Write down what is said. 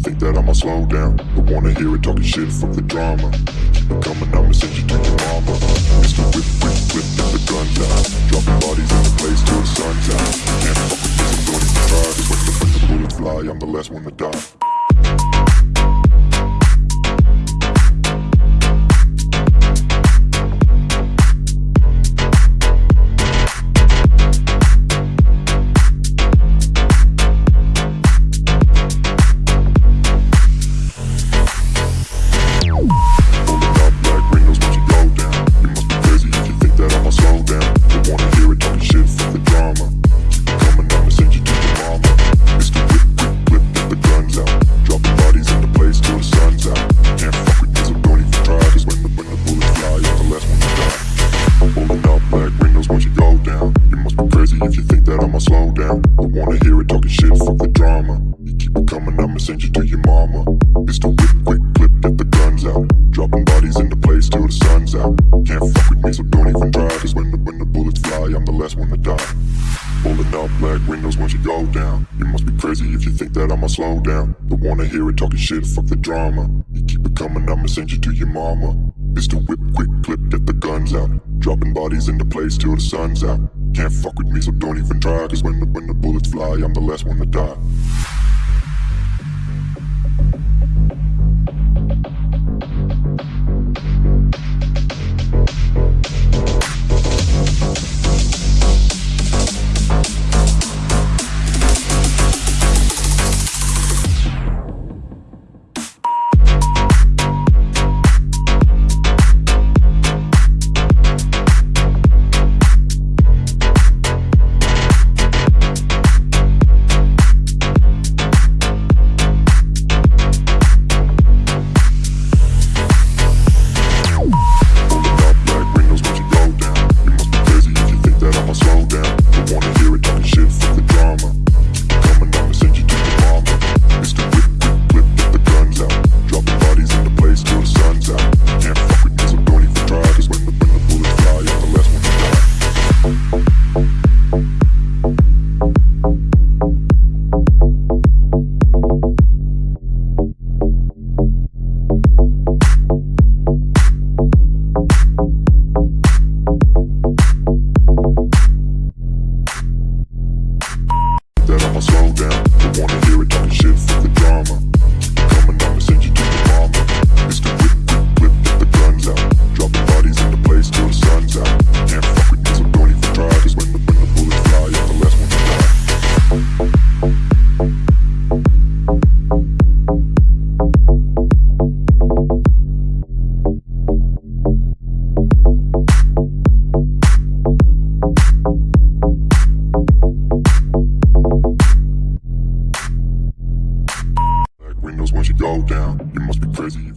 think that I'ma slow down. Don't wanna hear it talking shit, fuck the drama. Keep it coming, I'ma send you to your mama. Mr. Whip, whip, whip, get the guns out. Dropping bodies in the place till the sun's. Can't fuck with this, I'm don't even try. Cause when the, when the bullets fly, I'm the last one to die. I'ma send you to your mama. Mr. Whip, quick clip, get the guns out. Dropping bodies into place till the sun's out. Can't fuck with me, so don't even try. Cause when the, when the bullets fly, I'm the last one to die. Pulling up black windows once you go down. You must be crazy if you think that I'ma slow down. Don't wanna hear it talking shit, fuck the drama. You keep it coming, I'ma send you to your mama. Mr. Whip, quick clip, get the guns out. Dropping bodies into place till the sun's out. Can't fuck with me, so don't even try. Cause when the, when the bullets fly, I'm the last one to die. Slow down. Don't wanna hear it talking shit, fuck the drama. Crazy